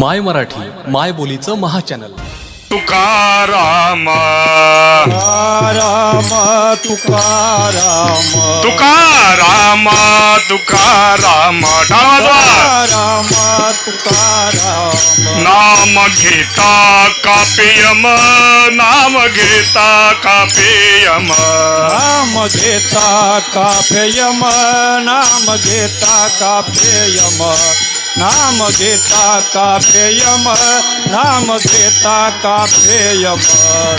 माय मराठी माय बोलीचं महाचॅनल. तुकाराम. राम तुकाराम. तुकाराम तुकाराम. डावा राम तुकाराम नाम घेता कापेयम नाम घेता कापेयम नाम घेता काफेयम नाम घेता काफेयम नाम गीता का प्रेयम नाम गीता का प्रेयम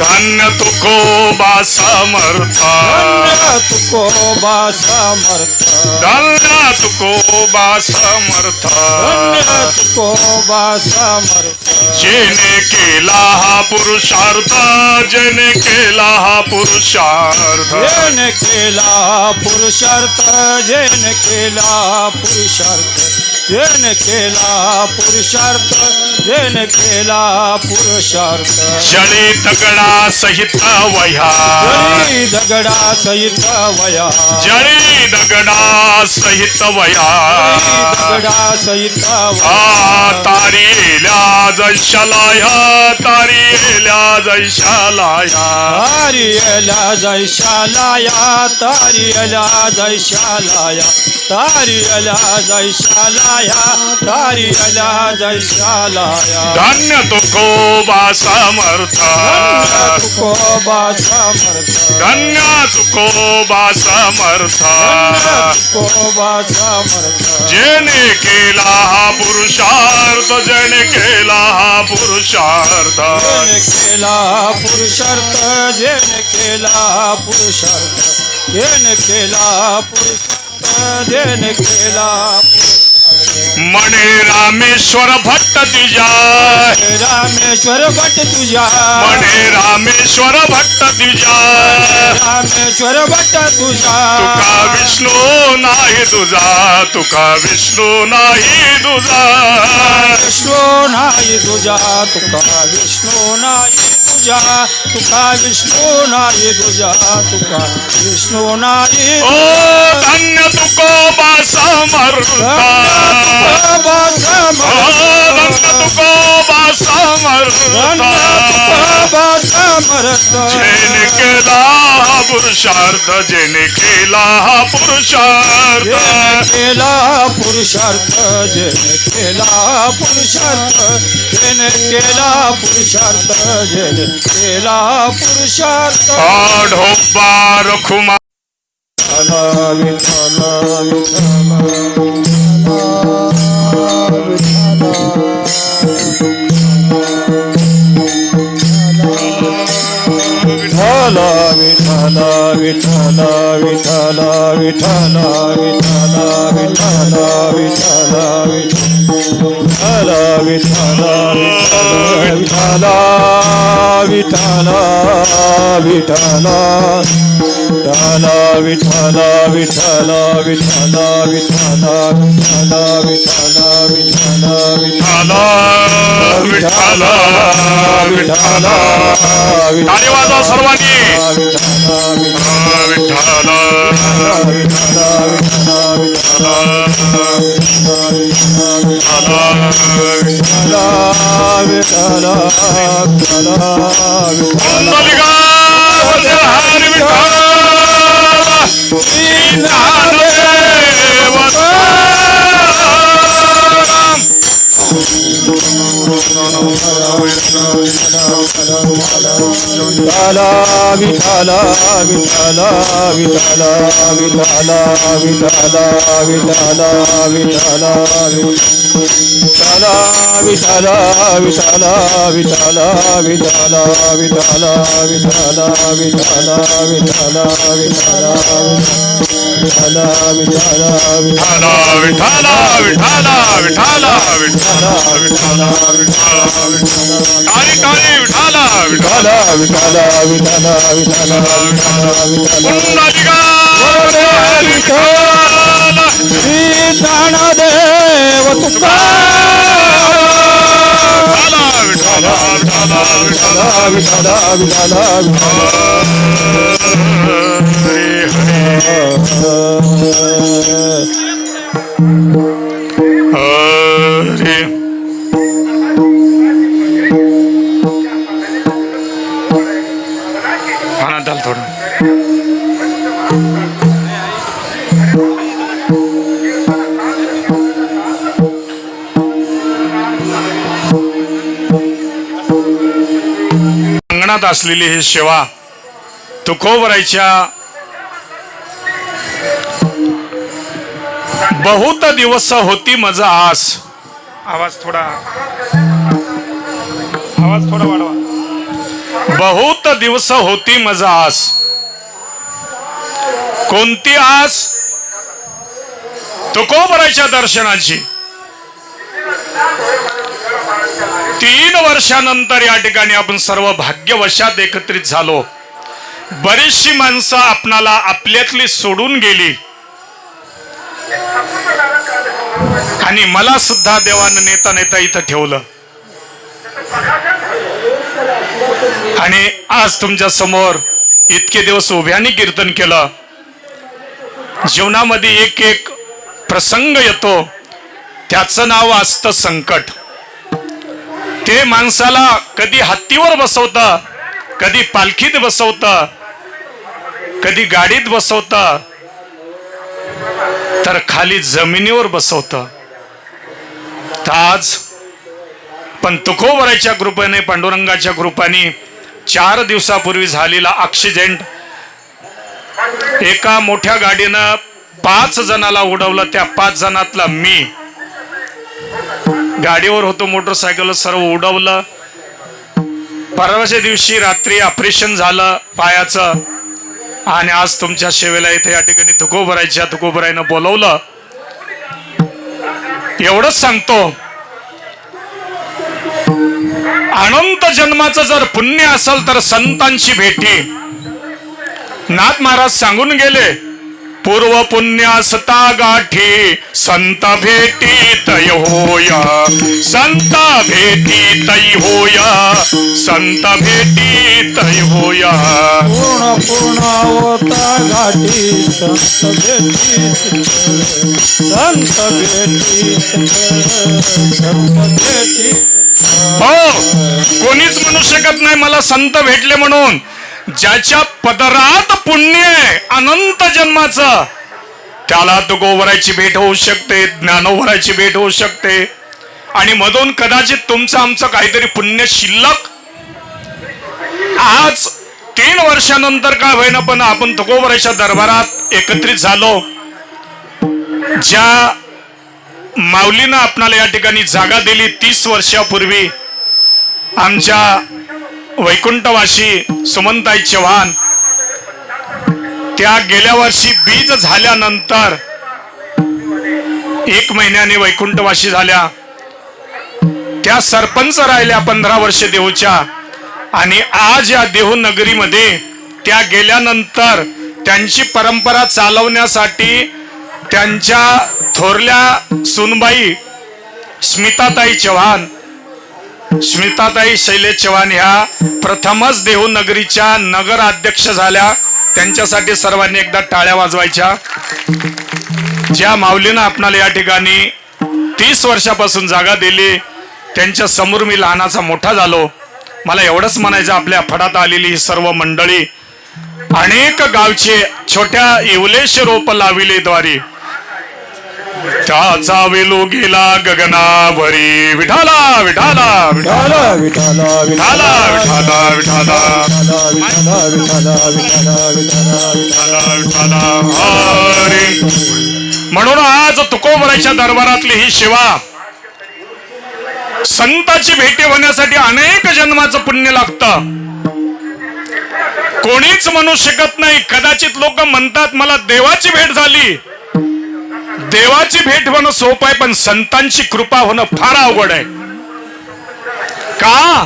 धन्य तुको बा समर्थ। धन्य तुको बा समर्थ। धन्य तुको बा समर्थ। धन्य तुको बा समर्था। जिने लाहा पुरुषार्थ जेने के लाहा पुरुषार्थ। जेने के लाहा पुरुषार्थ जेने के लाहा पुरुषार्थ। जेन केला पुरुषार्थ जेन केला पुरुषार्थ. जळी दगडा सहित वह्या. जरी दगडा सहित वया जळी दगडा सहित वया दगडा सहित आ वया तारी येल्या जैशालाया तारी येल्या जैशालाया तारियला जैशालाया तारियला जैशालाया जैसा लाया। धन्य तुको बासमर्था तुको बासमर्था धन्य तुको बासमर्था तुको बासमर्था जेने केला पुरुषार्थ जन केला पुरुषार्थ। केला पुरुषार्थ जन केला पुरुषार्थ। जन केला पुरुषार्थ जन केला मणे रामेश्वर भट्ट तुझ्या रामेश्वर भट्ट तुझ्या मणे रामेश्वर भट्ट तुझ्या रामेश्वर भट्ट तुझ्या तुका विष्णू नाही तुझा तुका विष्णू नाही तुझा विष्णू नाही तुझ्या तुका विष्णू नाही ध्वजा तुका विष्णु नारी ध्वजा तुका विष्णु नारी? ओ धन्य तुको बासमरता तुको बासमरता जिन केला पुरुषार्थ के केला पुरुषार्थ. जेने के जिन केला जेने के केला पुरुषार्थ जेने केला पुरुषार्थ आढोबा रखुमा विठ्ठल विठ्ठल विठ्ठल विठ्ठल विठ्ठल विठ्ठल विठ्ठल विठ्ठल विठ्ठल विठ्ठल विठ्ठल विठ्ठल विठ्ठल विठ्ठल विठ्ठल विठ्ठल विठ्ठल विठ्ठल विठ्ठल विठ्ठल विठ्ठल विठ्ठल विठ्ठल सर्वांनी Vitthal Kundalika Hari Vitthal Shri Oh. Vitala, Vitala, Vitala, Vitala, Vitala, Vitala. Hare Hare असलेली ही सेवा तुकोबरायच्या बहुत दिवस होती माझा आस आवाज थोडा आवाज थोडा वाढवा. बहुत दिवस होती माझा आस कोणती आस तुकोबरायच्या दर्शनाची. तीन वर्षानंतर या ठिकाणी आपण सर्व भाग्यवशात एकत्रित झालो. बरीचशी माणसं आपणाला आपल्यातली सोडून गेली. आणि मला सुद्धा देवानं नेता नेता इथं ठेवलं. आणि आज तुमच्यासमोर इतके दिवस उभ्याने कीर्तन केलं. जीवनामध्ये एक एक प्रसंग येतो. त्याचं नाव असतं संकट. ते माणसाला कधी हत्तीवर बसवत कधी पालखीत बसवत कधी गाडीत बसवत तर खाली जमिनीवर बसवत. तर आज पण तुकोबराच्या कृपेने पांडुरंगाच्या कृपाने चार दिवसापूर्वी झालेला ॲक्सिडेंट एका मोठ्या गाडीनं पाच जणाला उडवलं. त्या पाच जणातला मी. गाडीवर होतो मोटरसायकल सर्व उडवलं. परवाच्या दिवशी रात्री ऑपरेशन झालं पायाचं. आणि आज तुमच्या सेवेला इथे या ठिकाणी तुकोबरायच्या तुकोबरायनं बोलवलं. एवढंच सांगतो. अनंत जन्माचं जर पुण्य असेल तर संतांची भेटी. नाथ महाराज सांगून गेले पूर्व पुण्यासता गाठी संत भेटीत होया. संत भेटीत होया. संत भेटीत होया. पूर्ण पूर्ण होता गाठी संत भेटी संत भेटी संत भेटी हो कोणीच म्हणू शकत नाही मला संत भेटले म्हणून. ज्याच्या पदरात पुण्य आहे अनंत जन्माचं त्याला तो गोवराची भेट होऊ शकते ज्ञानोवराची भेट होऊ शकते. आणि मधून कदाचित तुमचं आमचं काहीतरी पुण्य शिल्लक. आज तीन वर्षानंतर काय होईना पण आपण तुकोबराच्या दरबारात एकत्रित झालो. ज्या माऊलीनं आपणाला या ठिकाणी जागा दिली तीस वर्षापूर्वी आमच्या वैकुंठवासी सुमनताई चव्हाण त्या गेल्या वर्षी बीज झाल्यानंतर एक महिन्याने वैकुंठवासी झाल्या. त्या सरपंच राहिल्या पंधरा वर्ष देऊच्या आणि आज या देहू नगरीमध्ये त्या गेल्यानंतर त्यांची परंपरा चालवण्यासाठी त्यांच्या थोरल्या सुनबाई स्मिताताई चव्हाण स्मिताताई शैलेश चव्हाण ह्या प्रथमच देहूनगरीच्या नगराध्यक्ष नगर अध्यक्ष झाल्या. त्यांच्यासाठी सर्वांनी एकदा टाळ्या वाजवायच्या. ज्या माऊलीनं आपणाला या ठिकाणी तीस वर्षापासून जागा दिली त्यांच्यासमोर मी लहानाचा मोठा झालो. मला एवढंच म्हणायचं आपल्या फडात आलेली ही सर्व मंडळी अनेक गावचे छोट्या इवलेश रोप लाविले द्वारे त्याचा वेलो गेला गगनावरी. विठाला विठाला विठाला. विठाला विठाला विठाला विठाला. विठाला विठाला विठाला विठाला विठाला विठाला हरी. म्हणून आज तुकोबराच्या दरबारातली ही सेवा संताची भेटी होण्यासाठी अनेक जन्माचं पुण्य लागतं. कोणीच म्हणू शकत नाही. कदाचित लोक म्हणतात मला देवाची भेट झाली. देवाची भेट होणं सोपं आहे पण संतांची कृपा होणं फार अवघड आहे. का?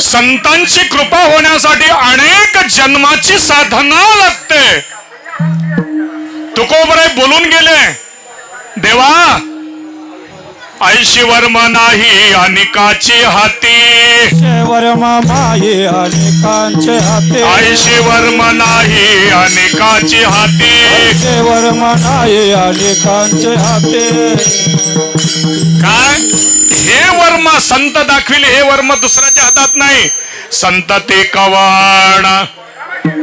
संतांची कृपा होण्यासाठी अनेक जन्माची साधना लागते. तुकोबराय बोलून गेले देवा ऐशी वर्म नाही अनिकाची हाती. वर्मा माये अनेकांचे हाते. ऐशी वर्म नाही अनेकाची हाती. वर्मा नाये अनेकांचे हाते. काय? हे वर्म संत दाखविले हे वर्म दुसऱ्याच्या हातात नाही. संत ते कवाण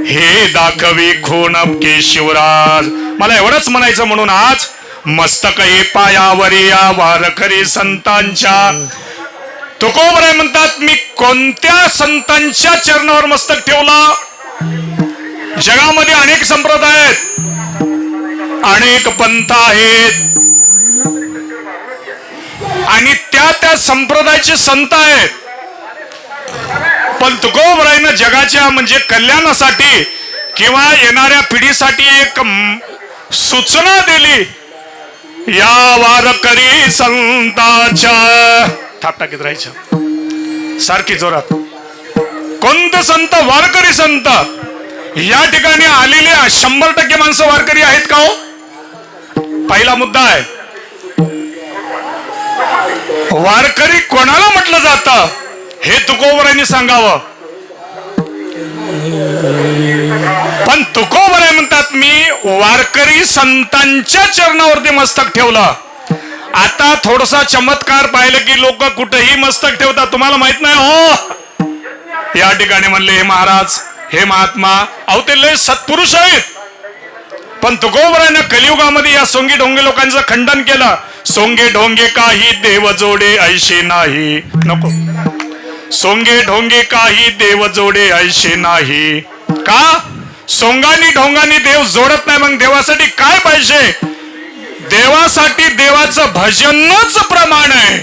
हे दाखवी खून के शिवराज. मला एवढंच म्हणायचं म्हणून आज मस्तक हे पायावरी या वारकरी संतांच्या. तुकोबराय म्हणतात मी कोणत्या संतांच्या चरणावर मस्तक ठेवला? जगामध्ये अनेक संप्रदाय आहेत. अनेक पंथ आहेत. आणि त्या त्या संप्रदायाचे संत आहेत. पण तुकोबरायनं जगाच्या म्हणजे कल्याणासाठी किंवा येणाऱ्या पिढीसाठी एक सूचना दिली. या वारकरी संताच्या. थाप टाकीत राहायचं. सारखी जोरात. कोणतं संत वारकरी संत? या ठिकाणी आलेल्या शंभर टक्के माणसं वारकरी आहेत का हो? पहिला मुद्दा आहे. वारकरी कोणाला म्हटलं जातं? हे तुकोबरांनी सांगावं. पण तुकोबर म्हणतात मी वारकरी संतांच्या चरणावरती मस्तक ठेवलं. आता थोडसा चमत्कार पाहिलं की लोक कुठेही मस्तक ठेवतात. तुम्हाला माहीत नाही? हो. या ठिकाणी म्हणले हे महाराज हे महात्मा अहो ते लय सत्पुरुष आहेत. पण तुकोबरानं कलियुगामध्ये या सोंगी ढोंगे लोकांचं खंडन केलं. सोंगे ढोंगे काही देव जोडे ऐशे नाही. नको. सोंगे ढोंगे काही देव जोडे ऐशे नाही. का? सोंगानी ढोंगानी देव जोडत नाही मग देवासाठी काय पाहिजे? देवासाठी देवाचं भजनच प्रमाण आहे.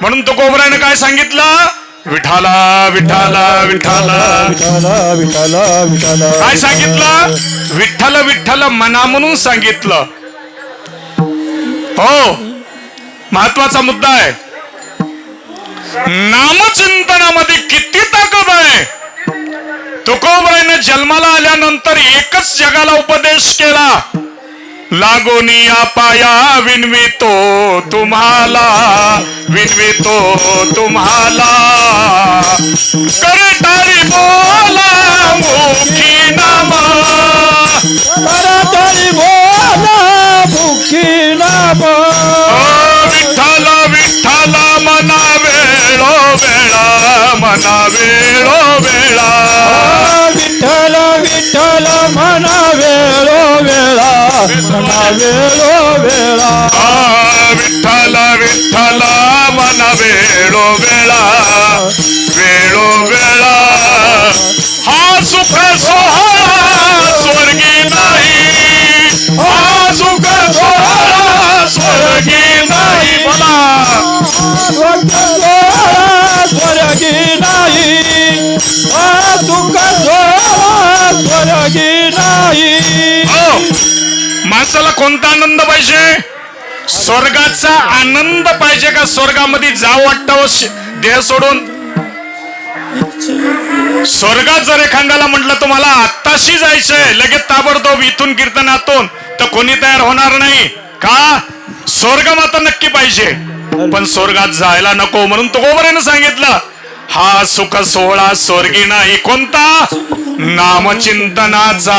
म्हणून तुकोबरायनं काय सांगितलं? विठाला विठाला विठाला. विठाला विठाला विठाला. काय सांगितलं? विठ्ठल विठ्ठल मना म्हणून सांगितलं. हो महत्त्वाचा मुद्दा आहे. नामचिंतनामध्ये किती ताकद आहे? तुकोबरायने जन्माला आल्यानंतर एकच जगाला उपदेश केला. लागोनी या पाया विनवितो तुम्हाला विनवितो तुम्हाला. करतारी बोला मुखी नामा. तरी बोला म्हणा वेळो वेळा. आ, विठ्ठल विठ्ठल मना वेळो वेळा. वेळो वेळा. हा सुख सोहळा स्वर्गी नाही. हा सुख सोहळा स्वर्गी नाही बोला. स्वर्गी नाही. आ सुख सोहळा स्वर्गी नाही. हो माणसाला कोणता आनंद पाहिजे? स्वर्गाचा आनंद पाहिजे का स्वर्गामध्ये जाव वाटतं देह सोडून? स्वर्गात जर एखाद्याला म्हटलं तुम्हाला आत्ताशी जायचंय लगेच ताबडतोब इथून कीर्तनातून तर कोणी तयार होणार नाही. का? स्वर्ग मात्र नक्की पाहिजे. पण स्वर्गात जायला नको म्हणून तो गोबरेनं सांगितलं हा सुख सोहळा स्वर्गी नाही कोणता? नामचिंतनाचा.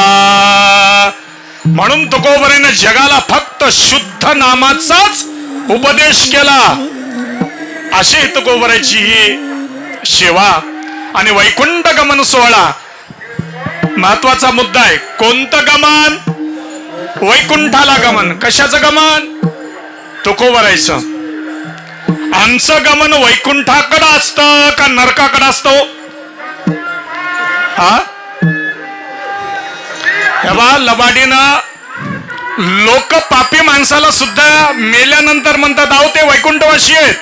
म्हणून तुकोबरेने जगाला फक्त शुद्ध नामाचाच उपदेश केला. अशी तुकोबऱ्याची ही सेवा आणि वैकुंठ गमन सोहळा. महत्त्वाचा मुद्दा आहे कोणतं गमन? वैकुंठाला गमन. कशाचं गमन? तुकोबरायचं. आमचं गमन वैकुंठाकडं असतं का नरकाकडं असतो? हा? हे बा लबाडीनं लोक पापी माणसाला सुद्धा मेल्यानंतर म्हणतात आहो ते वैकुंठवासी आहेत.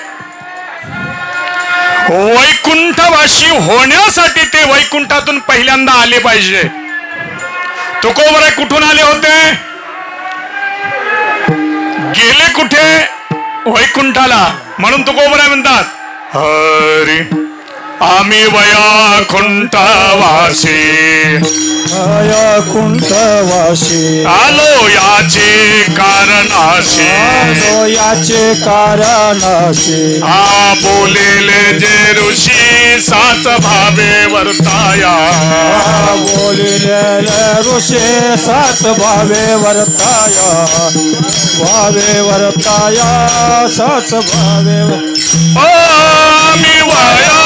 वैकुंठवासी होण्यासाठी ते वैकुंठातून पहिल्यांदा आले पाहिजे. तुकोबराय कुठून आले होते? गेले कुठे? वैकुंठाला. म्हणून तुकोबराय म्हणतात हरी आम्ही वयाकुंठवासी. माया कुंठवाशी आलो याचे कारणाशी. आलो याचे कारणाशी. हा बोलेले जे ऋषी साच भावे वर्ताया. बोलिलेले ऋषे सात भावे वर्ताया. भावे वर्ताया सात भावे ओ मी वया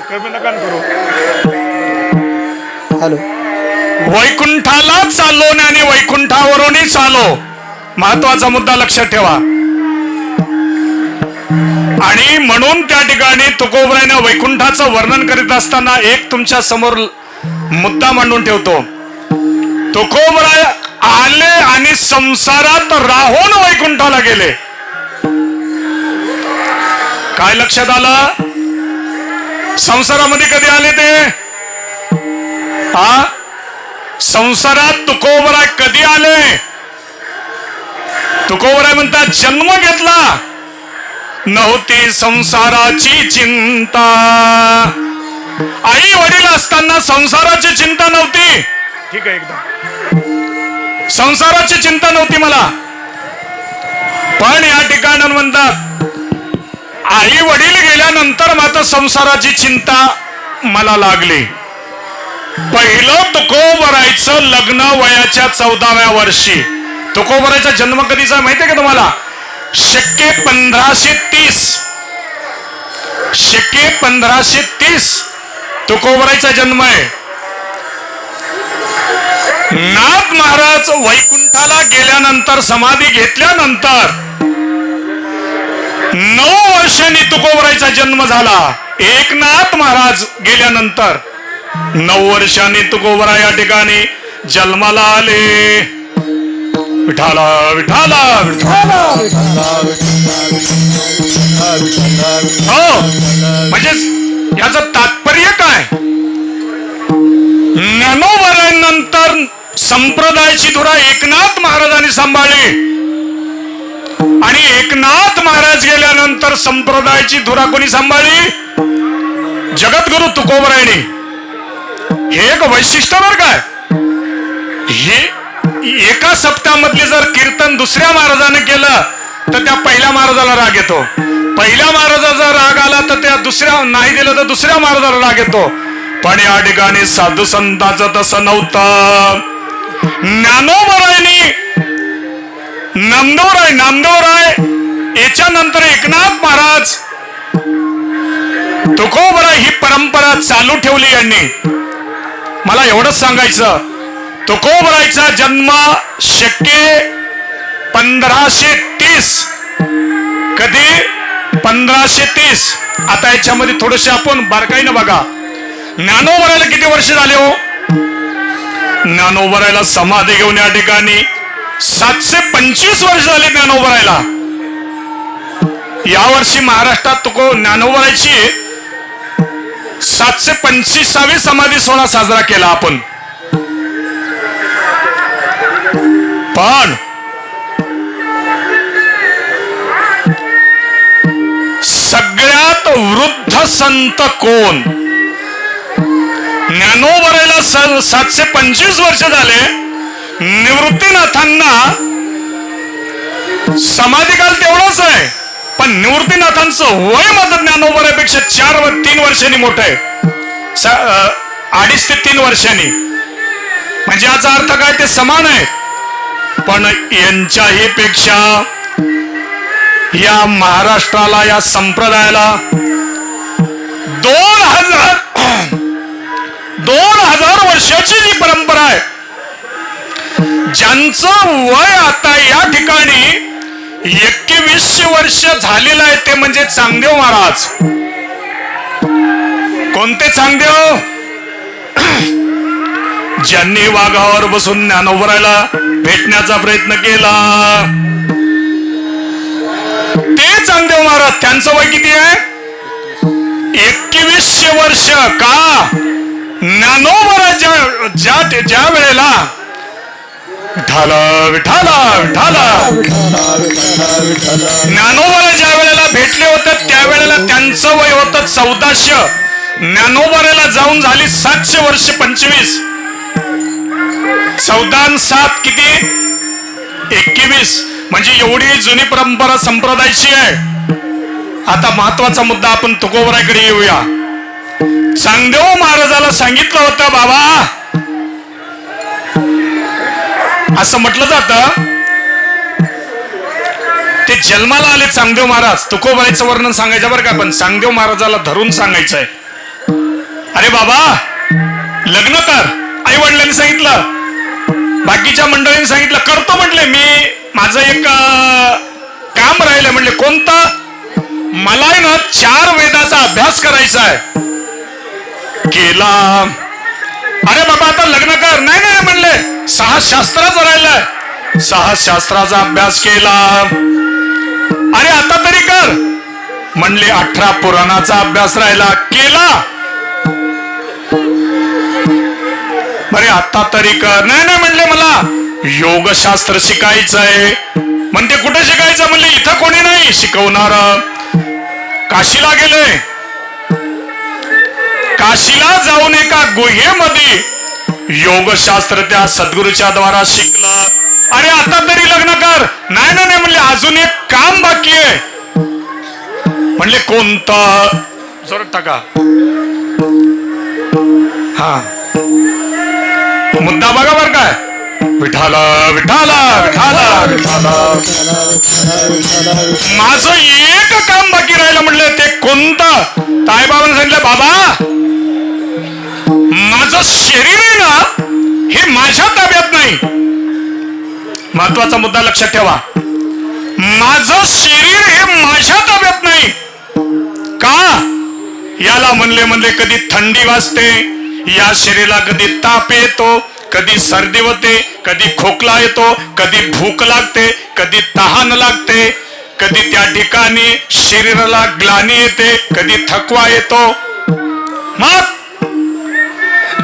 नका करू. हॅलो. वैकुंठाला चाललो आणि वैकुंठावरूनही चालो. महत्त्वाचा मुद्दा लक्षात ठेवा. आणि म्हणून त्या ठिकाणी तुकोबराने वैकुंठाचं वर्णन करीत असताना एक तुमच्यासमोर मुद्दा मांडून ठेवतो. तुकोबराय आले आणि संसारात राहून वैकुंठाला गेले. काय लक्षात आलं? संसारामध्ये कधी आले ते? हा संसारात तुकोबराय कधी आले? तुकोबराय म्हणतात जन्म घेतला. नव्हती संसाराची चिंता. आई वडील असताना संसाराची चिंता नव्हती. ठीक आहे एकदम. संसाराची चिंता नव्हती मला. पण या ठिकाणी म्हणतात आई वडील गेल्यानंतर मात्र संसाराची चिंता मला लागली. पहिलं तुकोबरायचं लग्न वयाच्या चौदाव्या वर्षी. तुकोबरायचा जन्म कधीचा माहितीये का तुम्हाला? शक्य पंधराशे तीस. शक्य पंधराशे तीस तुकोबरायचा जन्म आहे. नाथ महाराज वैकुंठाला गेल्यानंतर समाधी घेतल्यानंतर नऊ वर्षांनी तुकोबरायचा जन्म झाला. एकनाथ महाराज गेल्यानंतर नऊ वर्षांनी तुकोबरा या ठिकाणी जन्माला आले. विठाला विठाला हो म्हणजे याचं तात्पर्य काय? नंतर संप्रदायाची धुरा एकनाथ महाराजांनी सांभाळली. आणि एकनाथ महाराज गेल्यानंतर संप्रदायाची धुरा कोणी सांभाळली? जगद्गुरु तुकोबरायने. हे एक वैशिष्ट्य बर काय हे एका सप्ताहामधले जर कीर्तन दुसऱ्या महाराजाने केलं तर त्या पहिल्या महाराजाला राग येतो. पहिल्या महाराजाचा राग आला तर त्या दुसऱ्या नाही दिलं तर दुसऱ्या महाराजाला राग येतो. पण या ठिकाणी साधू संताचं तसं नव्हतं. ज्ञानोबरायनी नामदेवराय नामदेवराय याच्यानंतर एकनाथ महाराज. तुकोबराय ही परंपरा चालू ठेवली यांनी. मला एवढंच सांगायचं. तुकोबरायचा जन्म शक्य पंधराशे तीस. कधी? पंधराशे तीस. आता याच्यामध्ये थोडेसे आपण बारकाईनं बघा. ज्ञानोबरायला किती वर्ष झाले हो? ज्ञानोबरायला समाधी घेऊन या ठिकाणी. सातशे पंचवीस वर्ष झाले ज्ञानोबरायला या वर्षी महाराष्ट्रात तुको ज्ञानोबरायची सातशे पंचवीसावी समाधी सोहळा साजरा केला आपण. पण सगळ्यात वृद्ध संत कोण? ज्ञानोबरायला स- सातशे पंचवीस वर्ष झाले. निवृत्तीनाथांना समाधिकाल तेवढाच आहे. पण निवृत्तीनाथांचं वय मात्र ज्ञानोबऱ्यापेक्षा चार व तीन वर्षांनी मोठं आहे. स- अडीच ते तीन वर्षांनी. म्हणजे याचा अर्थ काय ते समान आहे. पण यांच्याही पेक्षा या महाराष्ट्राला या संप्रदायाला दोन हजार दोन हजार वर्षाची जी परंपरा आहे ज्यांचं वय आता या ठिकाणी एकवीसशे वर्ष झालेलं आहे ते म्हणजे चांगदेव महाराज. कोणते चांगदेव? ज्यांनी वाघावर बसून ज्ञानोबरायला भेटण्याचा प्रयत्न केला. ते चांगदेव महाराज त्यांचं वय किती आहे? एकवीसशे वर्ष. का? ज्ञानोबरा ज्या ज्या ज्या वेळेला विठाला विठाला विठाला ज्ञानोबाला ज्या वेळेला भेटले होते त्यावेळेला त्यांचं वय होतं चौदाशे. ज्ञानोबाऱ्याला जाऊन झाली सातशे वर्ष पंचवीस. चौदा सात किती? एकवीस. म्हणजे एवढी जुनी परंपरा संप्रदायाची आहे. आता महत्त्वाचा मुद्दा आपण तुकोबराकडे येऊया. चांगदेव महाराजाला सांगितलं होतं बाबा असं म्हटलं जात ते जन्माला आले चांगदेव महाराज. तुकोबाईचं वर्णन सांगायचं बरं का पण चांगदेव महाराजाला धरून सांगायचंय. अरे बाबा लग्न कर आई वडिलांनी सांगितलं. बाकीच्या मंडळींनी सांगितलं करतो म्हटले मी. माझं एक काम राहिलं म्हणले कोणतं? मला ना चार वेदाचा अभ्यास करायचा आहे केला. अरे बाबा आता लग्न कर. नाही नाही म्हणले. सहा शास्त्राचं राहिलंय सहा शास्त्राचा अभ्यास केला. अरे आता तरी कर. म्हणले अठरा पुराणाचा अभ्यास राहिला. केला. अरे आता तरी कर. नाही नाही म्हणले मला. योगशास्त्र शिकायचंय. म्हणते कुठे शिकायचं? म्हणले इथं कोणी नाही शिकवणार. काशीला गेले. काशीला जाऊन एका गुहेमध्ये योगशास्त्र त्या सद्गुरूच्या द्वारा शिकला. अरे आता तरी लग्न कर. नाही नाही नाही म्हणले अजून एक काम बाकी आहे. म्हणले कोणतं? जोरात टाका. हा. मुद्दा बघा बर काय. विठाला विठाला विठाला विठाला. माझं एक काम बाकी राहिलं म्हणलं ते कोणतं? ताईबाबांनी सांगितलं बाबा माझं शरीर आहे ना हे माझ्या ताब्यात नाही. महत्त्वाचा मुद्दा लक्षात ठेवा. माझं शरीर हे माझ्या ताब्यात नाही. का? याला म्हणले म्हणले कधी थंडी वाजते या शरीराला कधी ताप येतो कधी सर्दी होते कधी खोकला येतो कधी भूक लागते कधी तहान लागते कधी त्या ठिकाणी शरीराला ग्लानी येते कधी थकवा येतो. मग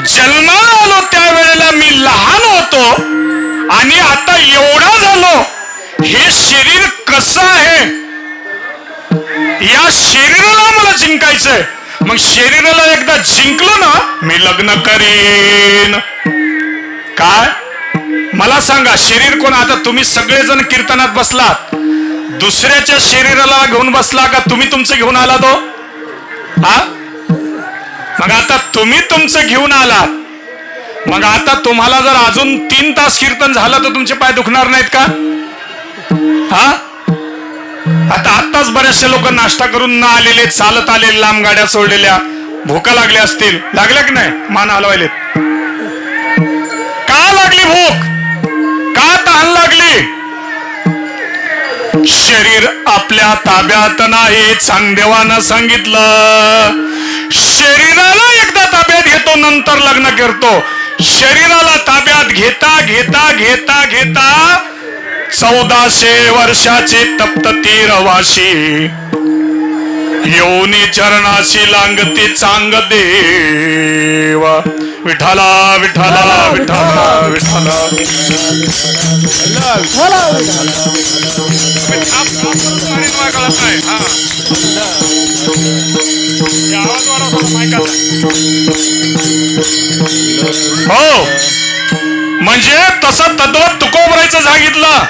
जन्माला आलो त्यावेळेला मी लहान होतो आणि आता एवढा झालो. हे शरीर कसं आहे? या शरीराला मला जिंकायचंय. मग शरीराला एकदा जिंकलो ना मी लग्न करीन. काय? मला सांगा शरीर कोण? आता तुम्ही सगळेजण कीर्तनात बसलात. दुसऱ्याच्या शरीराला घेऊन बसला का तुम्ही तुमचं घेऊन आला तो? हा? मग आता तुम्ही तुमचं घेऊन आलात. मग आता तुम्हाला जर अजून तीन तास कीर्तन झालं तर तुमचे पाय दुखणार नाहीत का? हा? आता आताच बऱ्याचशा लोक नाश्ता करून ना आलेले चालत आलेले लांब गाड्या सोडलेल्या भूका लागल्या असतील. लागल्या की नाही? मान हलवायलेत. का लागली भूक? का तहान लागली? शरीर आपल्या ताब्यात नाही चांगदेवानं सांगितलं. शरीराला एकदा ताब्यात घेतो नंतर लग्न करतो. शरीराला ताब्यात घेता घेता घेता घेता चौदाशे वर्षाचे तप्त तीरवाशी येऊनी चरणाशी लांगती चांग देवा. विठाला विठाला विठाला विठाला हो. म्हणजे तसं तत्व तुकोबरायचं सांगितलं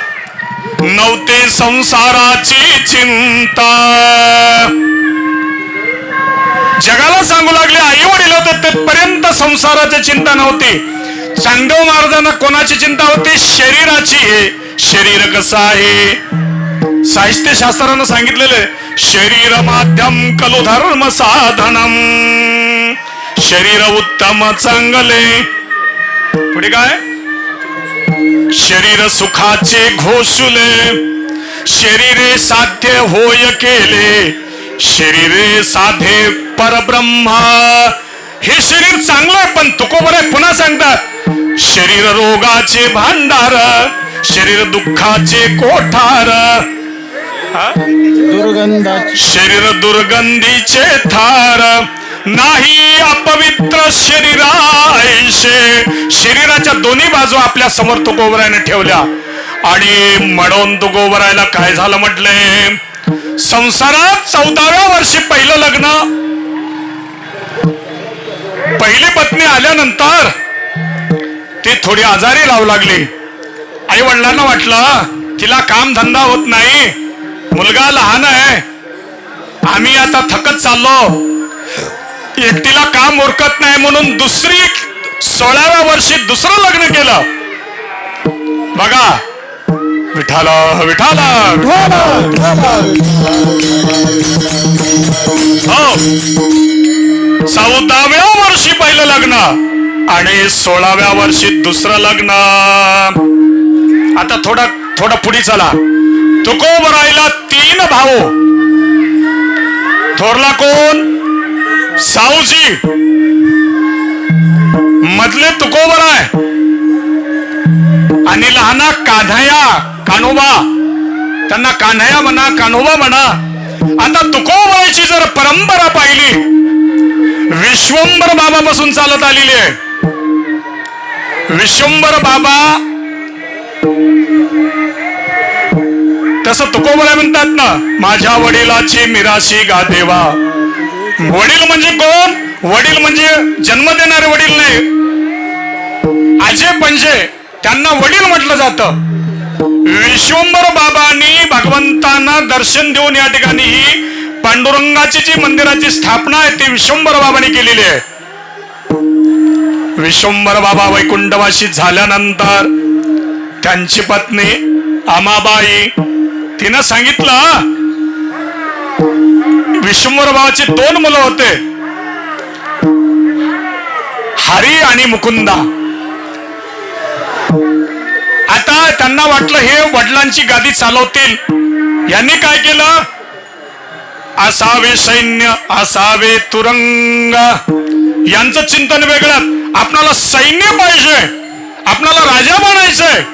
नव्हते संसाराची चिंता. जगाला सांगू लागले आई वडील होते तेपर्यंत संसाराची चिंता नव्हती. चांदव महाराजांना कोणाची चिंता होती? शरीराची. आहे शरीर कसं आहे? साहित्य शास्त्रानं सांगितलेलं शरीर माध्यम कलो धर्म साधनम. शरीर उत्तम चांगले. पुढे काय? शरीर सुखाचे घोषुले. शरीरे साध्य होय केले. शरीरे साधे परब्रह्मा. हे शरीर चांगलं आहे पण तुकोबर आहे पुन्हा सांगतात शरीर रोगाचे भांडार शरीर दुःखाचे कोठार. शरीर दुर्गंधीचे थार नाही अपवित्र शरीरायशे शरीराच्या दोन्ही बाजू आपल्यासमोर तुकोबरायने ठेवल्या. आणि म्हणून तुकोबरायला काय झालं म्हटले? संसारात चौदाव्या वर्षी पहिलं लग्न. पहिली पत्नी आल्यानंतर ती थोडी आजारी लावू लागली. आई वडिलांना वाटलं तिला काम धंदा होत नाही. मुलगा लहान आहे. आम्ही आता थकत चाललो. एकटीला काम उरकत नाही म्हणून दुसरी सोळाव्या वर्षी दुसरं लग्न केलं. बघा. विठाला विठाला हो. चौदाव्या वर्षी पहिलं लग्न आणि सोळाव्या वर्षी दुसरं लग्न. आता थोडा थोडा पुढे चला. तुकोबरायला तीन भाऊ. थोरला कोण? साऊजी मधले तुकोबराय आणि लहाना कान्हया कान्होबा. त्यांना कान्हया म्हणा कान्होबा म्हणा. आता तुकोबरायची जर परंपरा पाहिली विश्वंभर बाबापासून चालत आलेली आहे. विश्वंभर बाबा तसं तुकोबरा म्हणतात ना माझ्या वडिलाची मिराशी गा देवा. वडील म्हणजे कोण? वडील म्हणजे जन्म देणारे वडील नाही. आजे पंजे त्यांना वडील म्हटलं जातं. विश्वंभर बाबांनी भगवंतांना दर्शन देऊन या ठिकाणी ही पांडुरंगाची जी मंदिराची स्थापना आहे ती विश्वंभर बाबांनी केलेली आहे. विश्वंभर बाबा वैकुंठवासी झाल्यानंतर त्यांची पत्नी आमाबाई तिनं सांगितलं विश्वंभर भावाचे दोन मुलं होते. हरी आणि मुकुंदा. आता त्यांना वाटलं हे वडिलांची गादी चालवतील. यांनी काय केलं? असावे सैन्य असावे तुरंग. यांचं चिंतन वेगळं. आपणाला सैन्य पाहिजे. आपणाला राजा बनायचंय.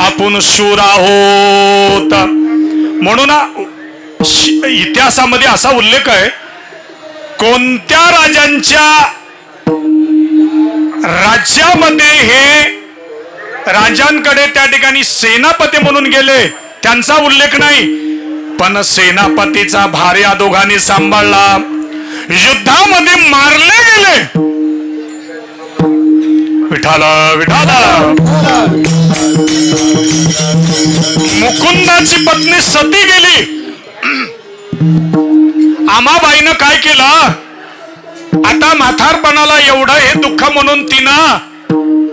आपण शूर आहोत म्हणून इतिहासामध्ये असा उल्लेख आहे कोणत्या राजांच्या राज्यामध्ये हे राजांकडे त्या ठिकाणी सेनापती म्हणून गेले त्यांचा उल्लेख नाही. पण सेनापतीचा भार या दोघांनी सांभाळला. युद्धामध्ये मारले गेले. विठाला विठाला. मुकुंदाची पत्नी सती गेली. आमाबाईनं काय केलं? आता म्हातारपणाला एवढं हे दुःख म्हणून तिनं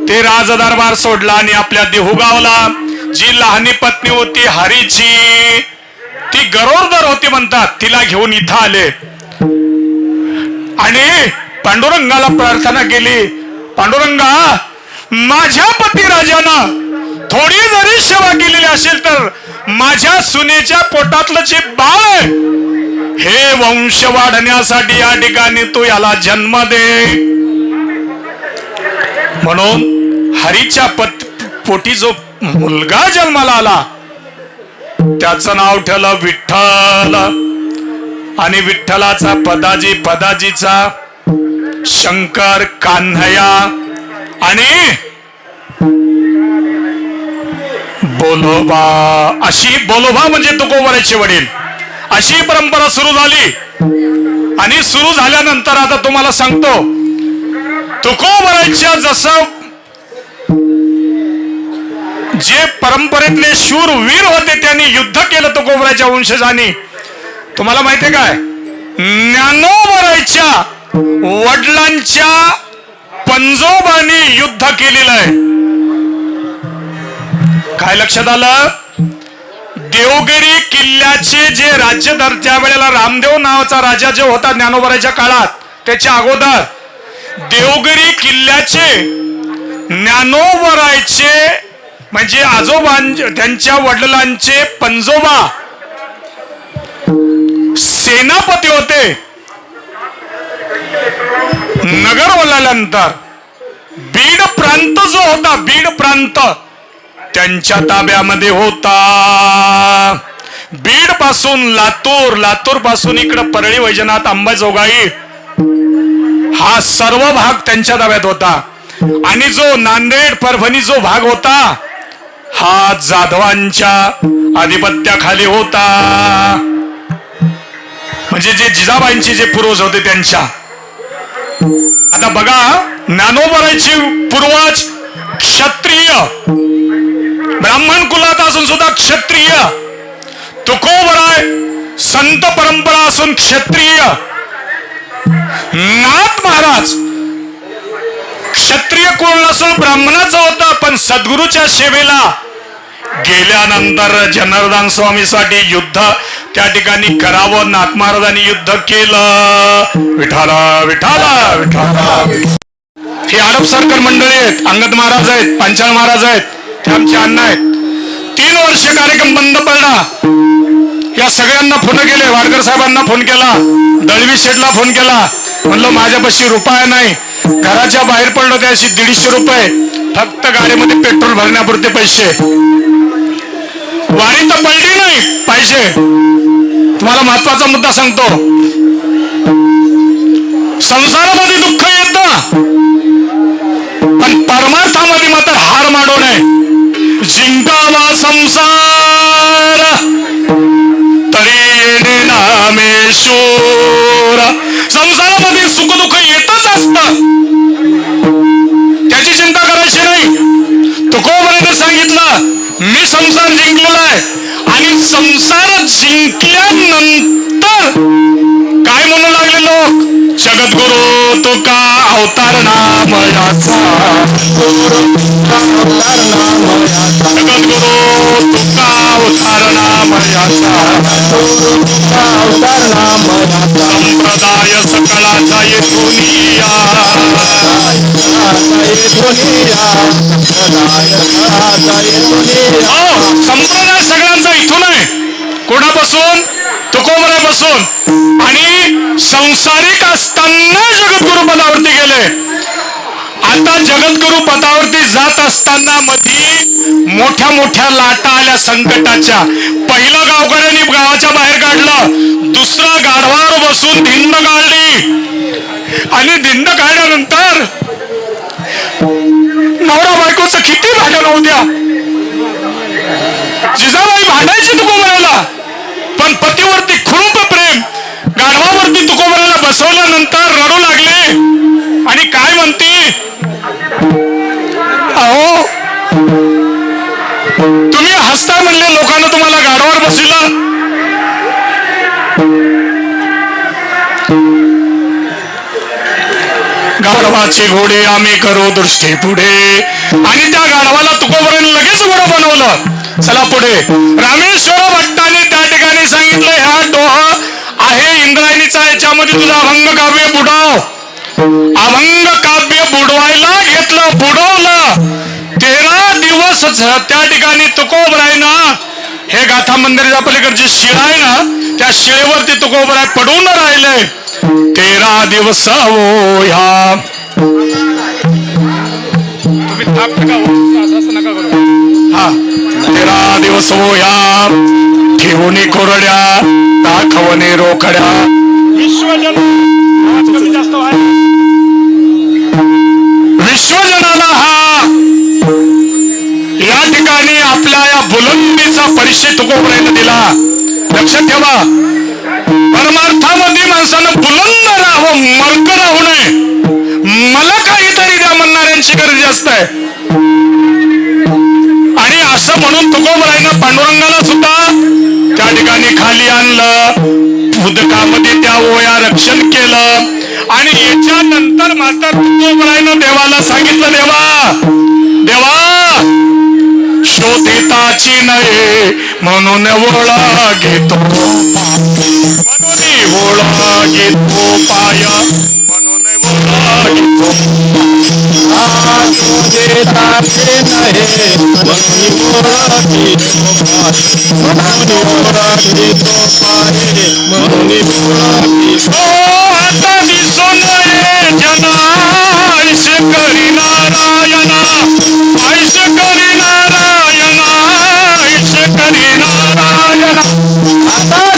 ते राजदरबार सोडला आणि आपल्या देहूगावला. जी लहानी पत्नी होती हरीची ती गरोदर होती म्हणतात तिला घेऊन इथं आले. आणि पांडुरंगाला प्रार्थना केली. पांडुरंगा माझ्या पती राजानं थोडी जरी सेवा केलेली असेल तर माझ्या सुनेच्या पोटातलं जे बाळ हे वंश वाढण्यासाठी या ठिकाणी तू याला जन्म दे. म्हणून हरीच्या पत पोटी जो मुलगा जन्माला आला त्याचं नाव ठेवलं विठ्ठल. आणि विठ्ठलाचा पदाजी पदाजीचा शंकर कान्हया. आणि बोलोबा अशी बोलोबा म्हणजे तुकोबराचे वडील. अशी परंपरा सुरू झाली. आणि सुरू झाल्यानंतर आता तुम्हाला सांगतो. तुकोबराच्या जसं जे परंपरेतले शूर वीर होते त्यांनी युद्ध केलं तुकोबराच्या वंशजांनी. तुम्हाला माहितीये काय? ज्ञानोबराच्या वडिलांच्या पंजोबानी युद्ध केलेलं आहे. काय लक्षात आलं? देवगिरी किल्ल्याचे जे राज्य दर त्यावेळेला रामदेव नावाचा राजा जो होता ज्ञानोबराच्या काळात त्याच्या अगोदर देवगिरी किल्ल्याचे ज्ञानोबरायचे म्हणजे आजोबां त्यांच्या वडिलांचे पंजोबा सेनापती होते. नगर ओलाल्यानंतर बीड प्रांत जो होता बीड प्रांत त्यांच्या ताब्यामध्ये होता. बीडपासून लातूर लातूरपासून इकडं परळी वैजनाथ अंबाजोगाई हा सर्व भाग त्यांच्या ताब्यात होता. आणि जो नांदेड परभणी जो भाग होता हा जाधवांच्या आधिपत्याखाली होता. म्हणजे जे जिजाबाईंचे जे पूर्वज होते त्यांच्या. आता बघा ज्ञानोबरायची पूर्वज क्षत्रिय. ब्राह्मण कुलात असून सुद्धा क्षत्रिय. तुकोबराय संत परंपरा असून क्षत्रिय. नाथ महाराज. क्षत्रिय कोण नसून ब्राह्मणाचा होता पण सद्गुरूच्या सेवेला गेल्यानंतर जनार्दन स्वामीसाठी युद्ध त्या ठिकाणी करावं नाथ महाराजांनी युद्ध केलं. विठाला विठाला विठाला. हे आडप सरकार मंडळी आहेत अंगद महाराज आहेत पांचाळ महाराज आहेत. ते आमचे अण्णा आहेत. तीन वर्ष कार्यक्रम बंद पडला. या सगळ्यांना फोन केले. वाडकर साहेबांना फोन केला. दळवी शेठला फोन केला. म्हणलं माझ्यापाशी रुपया नाही. घराच्या बाहेर पडलो त्याशी दीडशे रुपये. फक्त गाडीमध्ये पेट्रोल भरण्यापुरते पैसे. वारी तर पडली नाही पैसे तुम्हाला महत्त्वाचा मुद्दा सांगतो. संसारामध्ये दुःख येत पण परमार्थामध्ये मात्र हार माडू नये. जिंकावा संसार तरी नामेश्वर संसारामध्ये सुख दुःख येतच असत त्याची चिंता करायची नाही तुकोबराने सांगितलं मी संसार जिंकलेला आहे आणि संसार जिंकल्यानंतर काय म्हणू लागले लोक जगद्गुरु तुका अवतार नामयाचा. जगद्गुरु तुका अवतार नामयाचा. संप्रदाय सकळाचा हो संप्रदाय सगळ्यांचा इथून आहे. कोणापासून? तुकोबऱ्यापासून आणि संसारिक असताना जगद्गुरु पदावरती गेले. आता जगद्गुरु पदावरती जात असताना मधी मोठ्या मोठ्या लाटा आल्या संकटाच्या. पहिलं गावकऱ्यांनी गावाच्या बाहेर काढलं. दुसरा गाढवावर बसून धिंड काढली आणि धिंड काढल्यानंतर नवरा बायकोचं किती भांडण होऊ द्या. जिजाबाई भांडायची तुकोबराला. पण पतीवरती खूप प्रेम गाढवावरती तुकोबराला बसवल्यानंतर रडू लागले. आणि काय म्हणते? अहो तुम्ही हसता म्हणले लोकांना तुम्हाला गाढवावर बसविलं? गाढवाचे घोडे आम्ही करू दृष्टी पुढे. आणि त्या गाढवाला तुकोबऱ्याने लगेच घोडं बनवलं. चला पुढे. रामेश्वर सांगितलं ह्या डोह आहे इंद्रायणीचा याच्यामध्ये तुझा अभंग काव्य बुडाव. अभंग काव्य बुडवायला घेतलं बुडवलं. तेरा दिवस त्या ठिकाणी तुकोबरायनं हे गाथा मंदिराच्या पलीकडची शिळा आहे ना त्या शिळेवरती तुकोबराय पडून राहिले. तेरा दिवस हो ह्या. तुम्ही थाप नका हो? असं असं नका करू. हा. तेरा दिवस हो ह्या. ठेवणी कोरड्या दाखवणे विश्वजन आहे. विश्वजनाला हा. या ठिकाणी आपल्या या बुलंदीचा परिचय तुकोबरायनं दिला. लक्षात ठेवा. परमार्थामध्ये माणसानं बुलंद राहावं मर्क राहू नये. मला काहीतरी द्या म्हणणाऱ्यांची गरज जास्त आहे. रक्षण केलं. आणि याच्यानंतर मात्र तुकोबरायनं देवाला सांगितलं देवा देवा शोधिताची नये म्हणून ओळा घेतो म्हणून ओळा घेतो पाय. म्हणून ओळा घेतो ओ आता दिसून ये जना ऐश करी नारायणा ऐश करी नारायणा ऐश करी नारायणा आता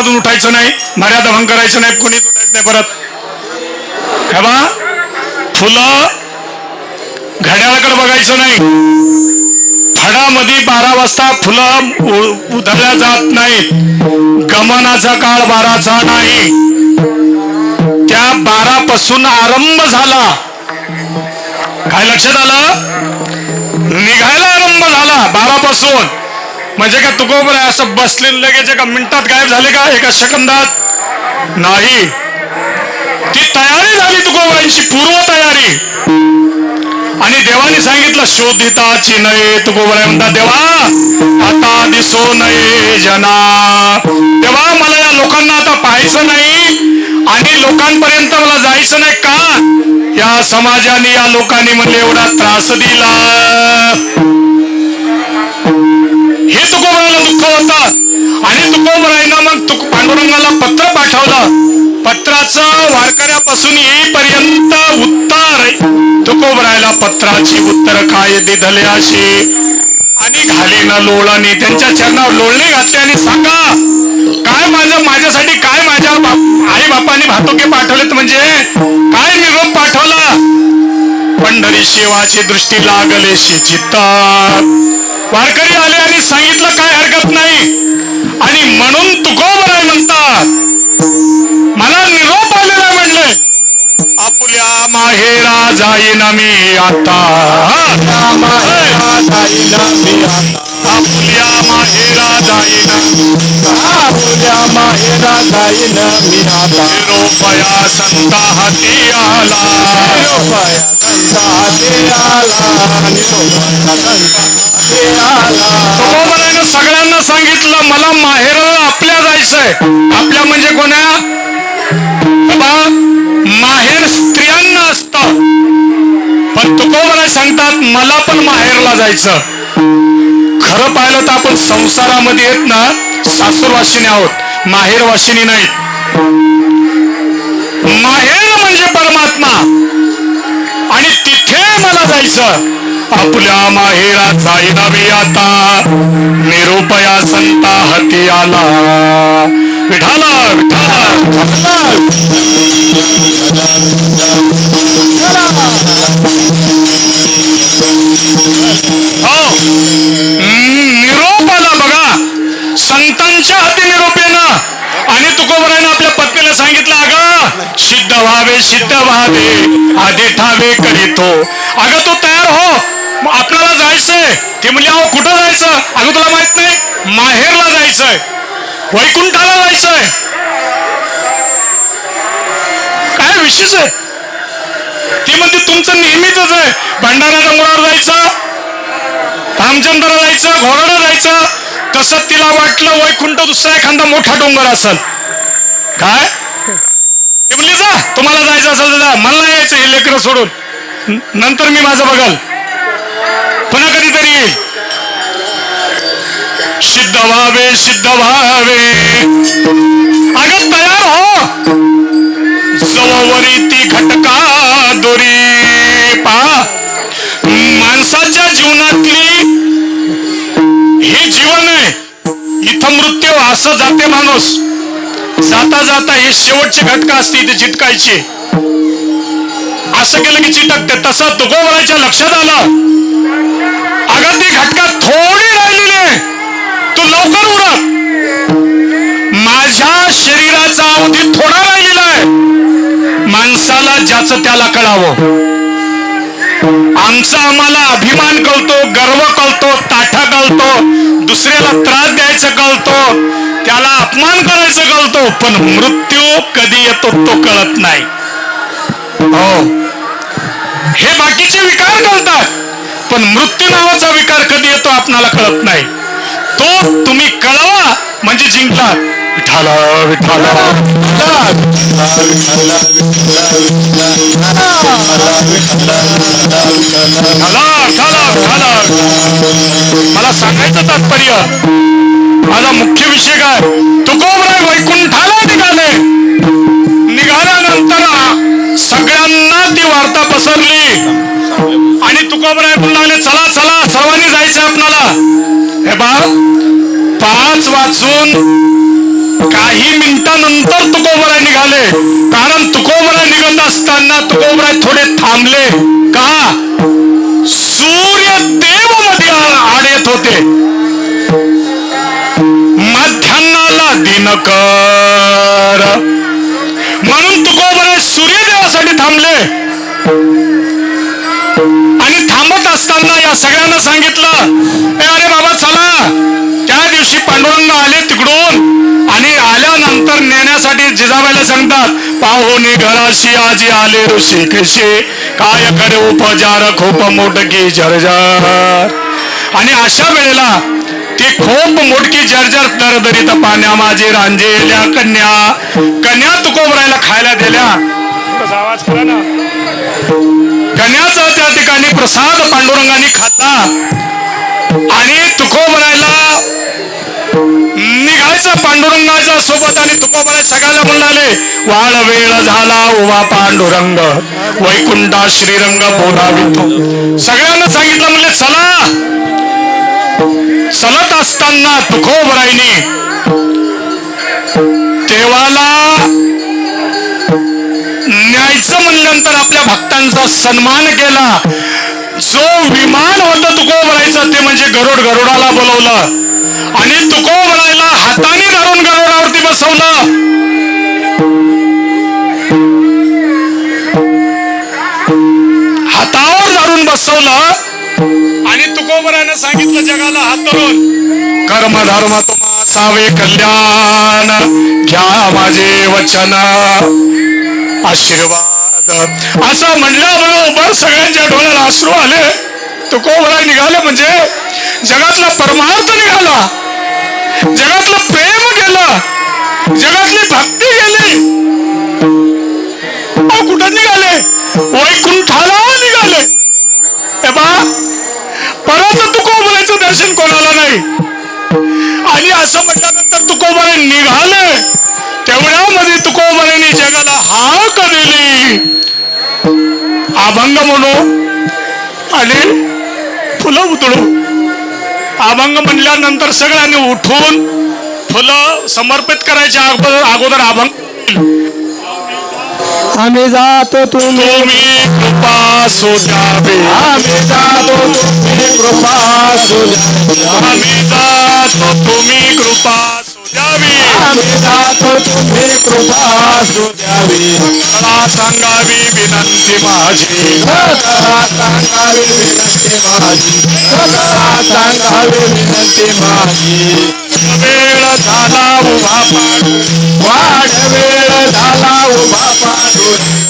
कार्यक्रमातून उठायचं नाही मर्यादा भंग करायचं नाही कोणीच उठायचं नाही परत. हे बा फुलं घड्याळाकडे बघायचं नाही. फडामध्ये बारा वाजता फुलं उधळल्या जात नाहीत. गमनाचा काळ बाराचा नाही. त्या बारा पासून आरंभ झाला. काय लक्षात आलं? निघायला आरंभ झाला बारा पासून म्हणजे का तुकोबर आहे असं बसले लगेच एका मिनिटात गायब झाले का? एका सेकंदात? नाही. ती तयारी झाली तुकोबरांची पूर्व तयारी. आणि देवाने सांगितलं शोधिताची नये तुकोबराय म्हणता देवा आता दिसो नये जना. देवा मला या लोकांना आता पाहायचं नाही आणि लोकांपर्यंत मला जायचं नाही का? या समाजाने या लोकांनी म्हणले एवढा त्रास दिला. हे तुकोबराला दुःख होतं. आणि तुकोबरायनं मग तुक पांडुरंगाला पत्र पाठवलं. पत्राचं वारकऱ्यापासून येईपर्यंत उत्तर. तुकोबरायला पत्राची उत्तर काय दिधले अशी. आणि घाले ना लोळाने त्यांच्या चरणावर लोळणे घातले आणि सांगा काय माझं माझ्यासाठी काय माझ्या बाप आई बापाने भातुके पाठवलेत म्हणजे? काय निरोप पाठवला? पंढरी शिवाची दृष्टी लागले चित्तात वारकरी आले आणि सांगितलं काय हरकत नाही. आणि म्हणून तुकोबराय म्हणतात. मला निरोप आलेला म्हणले आपुल्या माहेरा जाईन मी आता. आपुल्या माहेरा जाईन आपुल्या माहेरा जाईन मी आता निरोपया संता हाती आला निरोपाया संता हाती आला निरोपाया संता हाती आला सगळ्यांना सांगितलं मला माहेराला आपल्या जायचंय. आपल्या म्हणजे कोण्या? बाबा माहेर स्त्रियांना असत. पण तुकोबराय सांगतात मला पण माहेरला जायचं. खरं पाहिलं तर आपण संसारामध्ये येत ना सासूरवासिनी आहोत माहेरवासिनी नाहीत. माहेर म्हणजे परमात्मा. आणि तिथे मला जायचं. आपल्या माहेरा जाईना आता निरुपया संता हती आला. विठाला विठाला. हो. निरोप आला बघा. संतांच्या हाती निरोप येणं आणि तुकोबरायनं आपल्या पत्नीला सांगितलं अगं सिद्ध व्हावे सिद्ध व्हावे आधी ठावे करीतो. अगं तू तयार हो. आपल्याला जायचंय. ते म्हणजे अहो कुठं जायचं? अगं तुला माहीत नाही माहेरला जायचंय. वैकुंठाला जायचंय. काय विशेष आहे? ती म्हणते तुमचं नेहमीच आहे. भंडारा डोंगरावर जायचं रामचंद्र जायचं घोराडा जायचं. कसं तिला वाटलं वैकुंठ दुसरा एखादा मोठा डोंगर असेल. काय? ते म्हणले जा तुम्हाला जायचं असेल दादा मला यायचं हे लेकरं सोडून. नंतर मी माझं बघाल. पुन्हा कधीतरी येईल सिद्ध व्हावे सिद्ध व्हावे अगं तयार हो. जवळवरी ती घटका दोरी पा. माणसाच्या जीवनातली हे जीवन आहे. इथं मृत्यू असं जाते माणूस. जाता जाता हे शेवटची घटका असते इथे चिटकायची. असं केलं की चिटकते. तसं तुकोबराच्या लक्षात आलं. अगं ती घटका थोडी राहिलेली आहे. तू लवकर उडत माझ्या शरीराचा अवधी थोडा राहिलेला आहे. माणसाला ज्याचं त्याला कळावं. आमचा आम्हाला अभिमान कळतो गर्व कळतो ताठा कळतो दुसऱ्याला त्रास द्यायचं कळतो त्याला अपमान करायचं कळतो पण मृत्यू कधी येतो तो कळत नाही. हो. हे बाकीचे विकार कळतात पण मृत्यू नावाचा विकार कधी येतो आपणाला कळत नाही. तो तुम्ही कळवा म्हणजे जिंकला विठाला विठाला मला सांगायचं तात्पर्य माझा मुख्य विषय काय? तुकोबराय वैकुंठाला निघाले. निघाल्यानंतर सगळ्यांना ती वार्ता पसरली. आणि तुकोबराय म्हणाले चला चला सर्वांनी जायचं आपणाला हे बा पाच वाजून काही मिनिटानंतर तुकोबराय निघाले. कारण तुकोबराय निघत असताना असताना तुकोबराय थोडे थांबले. का? सूर्य देवमध्ये आड येत होते. मध्यान्हाला दिनकर. म्हणून तुकोबराय सूर्यदेवासाठी थांबले. आणि थांबत असताना या सगळ्यांना सांगितलं अरे बाबा चला. त्या दिवशी पांडुरंग आले तिकडून आल्यानंतर नेण्यासाठी जिजाबाईला सांगतात पाहुणे घराशी आजी आले ऋषी कशी काय करे उपजार खूप मोठकी जर्जर. आणि अशा वेळेला ती खूप मोठकी जर्जर दरदरीत पाण्या माझी रांजेल्या कन्या कन्या तुकोबरायला खायला दिल्या. आवाज करा ना. कन्याचा त्या ठिकाणी प्रसाद पांडुरंगाने खाल्ला. आणि तुकोबरायला निघायचं पांडुरंगाच्या सोबत आणि तुकोबाला सगळ्याला म्हणाले वाळ वेळ झाला उभा पांडुरंग. वैकुंठा श्रीरंग बोलावितो. सगळ्यांना सांगितलं म्हणले चला. चलत असताना तुकोबराईने देवाला न्यायचं म्हणल्यानंतर आपल्या भक्तांचा सन्मान केला. जो विमान होतं तुकोबरायचा ते म्हणजे गरुड गरुडाला बोलवलं. आणि तुकोबरायला हाताने धरून गरुडावरती बसवलं. हातावर धरून बसवलं. आणि तुकोबरायनं सांगितलं जगाला हात धरून. कर्म धर्म तुम्हा सावे कल्याण घ्या माझे वचन. आशीर्वाद. असं म्हणल्याबरोबर सगळ्यांच्या डोळ्याला अश्रू आले. तुकोबराय निघाले म्हणजे जगातला परमार्थ निघाला. जगातलं प्रेम गेलं. जगातली भक्ती गेली. कुठं निघाले? वैकुंठाला निघाले. हे बा परत तुकोबरायचं दर्शन कोणाला नाही? आणि असं म्हटल्यानंतर तुकोबरे निघाले. तेवढ्यामध्ये तुकोबरेने जगाला हाक दिली? अभंग म्हणू आणि फुलं उतळू अभंग म्हणल्यानंतर सगळ्यांनी उठून फुलं समर्पित करायच्या अगोदर अगोदर अभंग आम्ही जातो तुम्ही तुम्ही कृपा सोजावे आम्ही जातो तुम्ही कृपा सुजावी. आम्ही जातो तुम्ही कृपा आम्ही जातो तुम्ही कृपा सुजावी मला सांगावी विनंती माझी. सदा सांगावी विनंती माझी सदा सांगावी विनंती माझी वेळ झाला उभा पाडू वाढ वेळ झाला उभा पाडू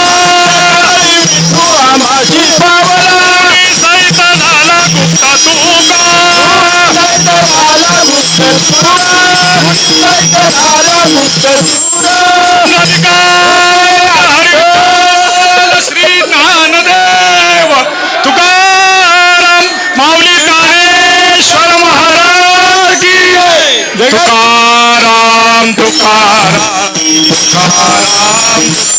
श्री ज्ञानदेव तुकाराम माऊली ज्ञानेश्वर महाराज. तुकाराम तुकाराम तुकाराम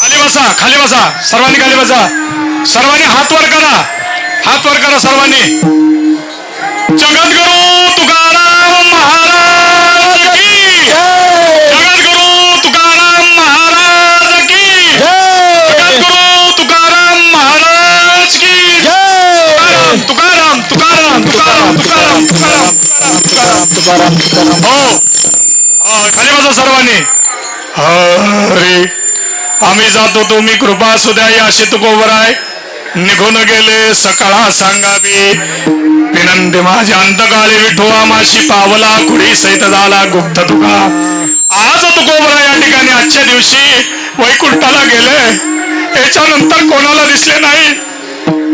खाली बसा खाली बसा. सर्वांनी खाली बसा. सर्वांनी हात वर करा. हात वर करा सर्वांनी. जगत करू तुकाराम तुकाराम हो खाली बसा सर्वांनी. अरे आम्ही जातो तुम्ही कृपा असू द्या या अशी तुकोबर आहे. निघून गेले सकाळा सांगावी. विनंती माझ्या अंतकाळी विठोवा माशी पावला कुडी सहित झाला गुप्त तुका. आज तुकोबरा या ठिकाणी आजच्या दिवशी वैकुंठाला गेले. याच्यानंतर कोणाला दिसले नाही?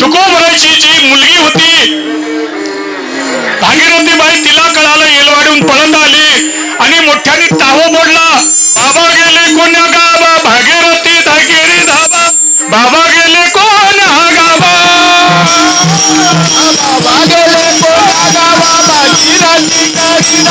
तुकोबराची जी मुलगी होती भागीरथी बाई तिला कळालं येलवाडून पळत आली आणि मोठ्याने टाहो मोडला. बाबा गेले कोण्या गावा भागीरथी धागेरी धाबा. बाबा गेले कोण गावा बाबा गेले कोण गावा भागीरथी करी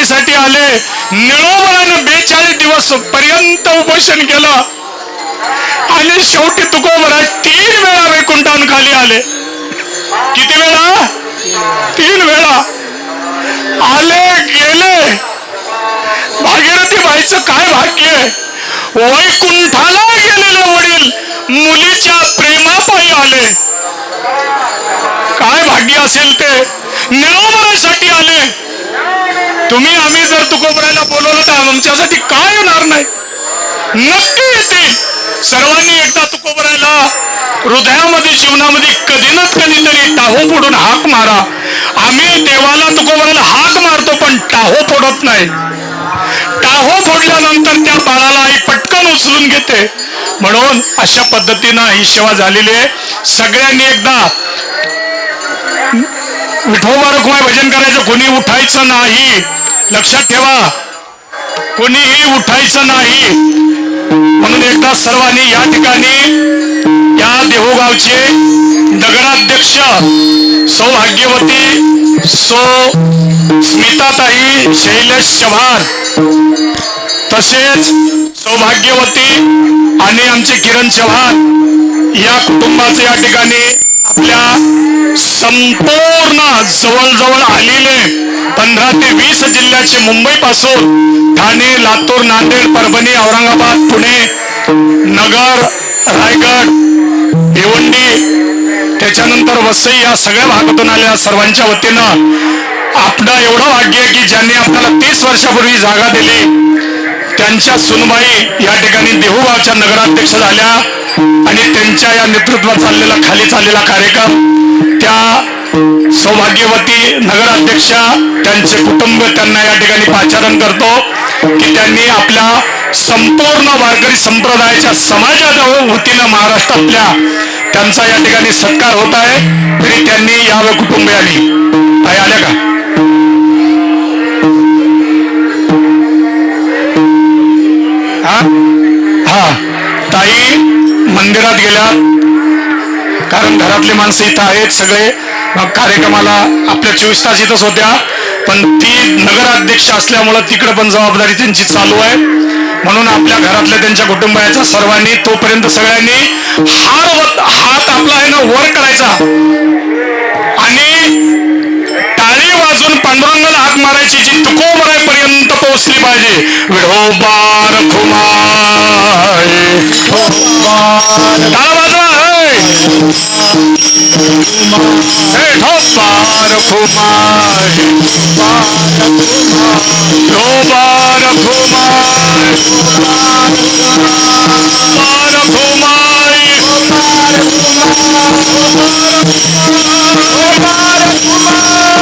भागीरथी आले. निळोबरानं बेचाळीस दिवस पर्यंत उपोषण केलं. आणि शेवटी तुकोबरा तीन वेळा वैकुंठान खाली आले. किती वेळा? तीन वेळा. आले गेले. भागीरथी बाईचं काय भाग्य? वैकुंठाला गेलेले वडील मुलीच्या प्रेमापायी आले. काय भाग्य असेल ते? निळोबरासाठी आले. तुम्ही आम्ही जर तुकोबरायला बोलवलं तर आमच्यासाठी काय येणार नाही? नक्की येतील सर्वांनी एकदा तुकोबरायला हृदयामध्ये जीवनामध्ये कधी ना कधीतरी टाहो फोडून हाक मारा. आम्ही देवाला तुकोबरायला हाक मारतो पण टाहो फोडत नाही. टाहो फोडल्यानंतर त्या बाळाला आई पटकन उचलून घेते. म्हणून अशा पद्धतीनं ही सेवा झालेली आहे. सगळ्यांनी एकदा विठोबा रखुमाई भजन करायचं कोणी उठायचं नाही. लक्षात ठेवा. कोणीही उठायचं नाही. म्हणून एकदा सर्वांनी या ठिकाणी या देहूगावचे नगराध्यक्ष सौभाग्यवती सो स्मिताताई शैलेश चव्हाण तसेच सौभाग्यवती आणि आमचे किरण चव्हाण या कुटुंबाचे या ठिकाणी आपल्या संपूर्ण जवळजवळ आलेले पंधरा ते वीस जिल्ह्याचे मुंबई पासून ठाणे लातूर नांदेड परभणी औरंगाबाद पुणे नगर रायगड भिवंडी त्याच्यानंतर वसई या सगळ्या भागातून आलेल्या सर्वांच्या वतीनं आपलं एवढं भाग्य आहे की ज्यांनी आपल्याला तीस वर्षापूर्वी जागा दिली त्यांच्या सुनबाई या ठिकाणी देहूगावच्या नगराध्यक्ष झाल्या आणि त्यांच्या या नेतृत्वात चाललेला खाली चाललेला कार्यक्रम त्या सौभाग्यवती नगराध्यक्षा त्यांचे कुटुंब त्यांना या ठिकाणी पाचारण करतो की त्यांनी आपल्या संपूर्ण वारकरी संप्रदायाच्या समाजाच्या वतीनं महाराष्ट्रातल्या त्यांचा या ठिकाणी सत्कार होत आहे. तरी त्यांनी यावं कुटुंबियांनी. ताई आल्या का? हा? हा. ताई मंदिरात गेल्या. कारण घरातले माणसं इथं आहेत सगळे. कार्यक्रमाला आपल्या चोवीस तास इथंच होत्या. पण ती नगराध्यक्ष असल्यामुळं तिकडे पण जबाबदारी त्यांची चालू आहे. म्हणून आपल्या घरातल्या त्यांच्या कुटुंबाच्या सर्वांनी तोपर्यंत सगळ्यांनी हार हात आपला आहे ना वर करायचा. आणि टाळी वाजून पांडुरंगाला हाक मारायची जी तुकोबरापर्यंत पोहोचली पाहिजे. विढोबार खुमाय. टाळा वाजवा पार कुमार दो बार कुमार पार कुमारी कुमार कुमार कुमार कुमार